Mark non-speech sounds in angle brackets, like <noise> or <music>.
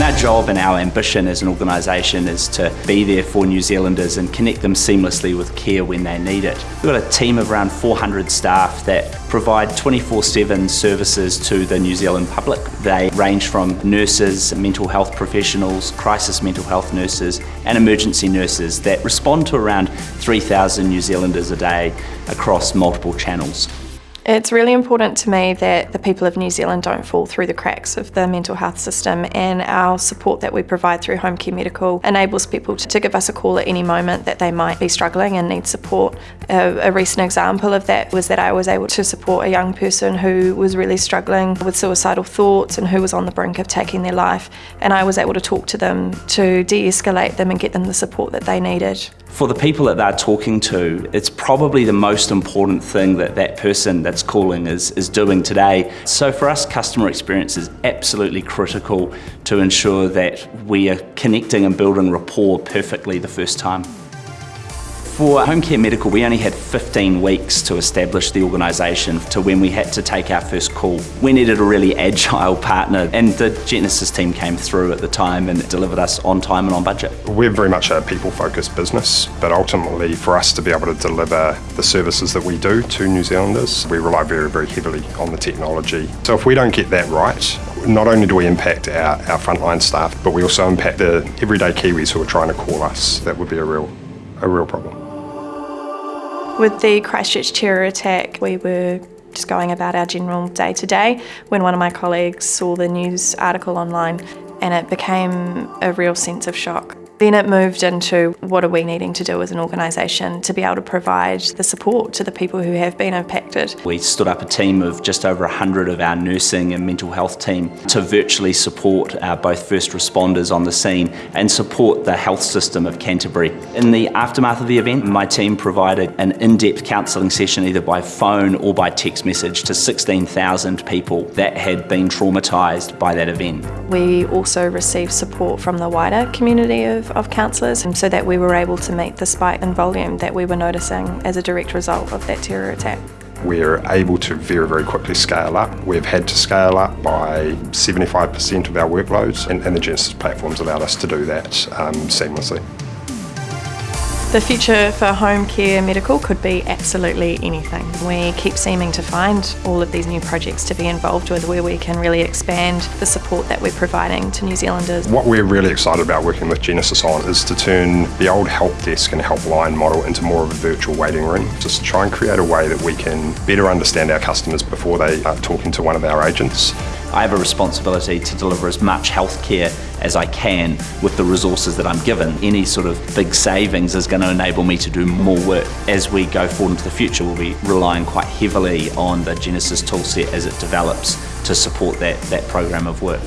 Our job and our ambition as an organisation is to be there for New Zealanders and connect them seamlessly with care when they need it. We've got a team of around 400 staff that provide 24-7 services to the New Zealand public. They range from nurses, mental health professionals, crisis mental health nurses and emergency nurses that respond to around 3,000 New Zealanders a day across multiple channels. It's really important to me that the people of New Zealand don't fall through the cracks of the mental health system and our support that we provide through Home Care Medical enables people to give us a call at any moment that they might be struggling and need support. A, a recent example of that was that I was able to support a young person who was really struggling with suicidal thoughts and who was on the brink of taking their life and I was able to talk to them to de-escalate them and get them the support that they needed. For the people that they're talking to, it's probably the most important thing that that person that's calling is, is doing today. So for us, customer experience is absolutely critical to ensure that we are connecting and building rapport perfectly the first time. For Home Care Medical, we only had 15 weeks to establish the organisation to when we had to take our first call. We needed a really <laughs> agile partner and the Genesys team came through at the time and delivered us on time and on budget. We're very much a people-focused business, but ultimately for us to be able to deliver the services that we do to New Zealanders, we rely very, very heavily on the technology. So if we don't get that right, not only do we impact our, our frontline staff, but we also impact the everyday Kiwis who are trying to call us. That would be a real, a real problem. With the Christchurch terror attack, we were just going about our general day to day when one of my colleagues saw the news article online and it became a real sense of shock. Then it moved into what are we needing to do as an organisation to be able to provide the support to the people who have been impacted. We stood up a team of just over 100 of our nursing and mental health team to virtually support our both first responders on the scene and support the health system of Canterbury. In the aftermath of the event, my team provided an in-depth counselling session either by phone or by text message to 16,000 people that had been traumatised by that event. We also received support from the wider community of of, counsellors so that we were able to meet the spike in volume that we were noticing as a direct result of that terror attack. We're able to very, very quickly scale up. We've had to scale up by 75% of our workloads and, and, the Genesys platforms allowed us to do that um, seamlessly. The future for home care medical could be absolutely anything. We keep seeming to find all of these new projects to be involved with where we can really expand the support that we're providing to New Zealanders. What we're really excited about working with Genesys on is to turn the old help desk and helpline model into more of a virtual waiting room. Just try and create a way that we can better understand our customers before they are talking to one of our agents I have a responsibility to deliver as much healthcare as I can with the resources that I'm given. Any sort of big savings is going to enable me to do more work. As we go forward into the future, we'll be relying quite heavily on the Genesys toolset as it develops to support that, that program of work.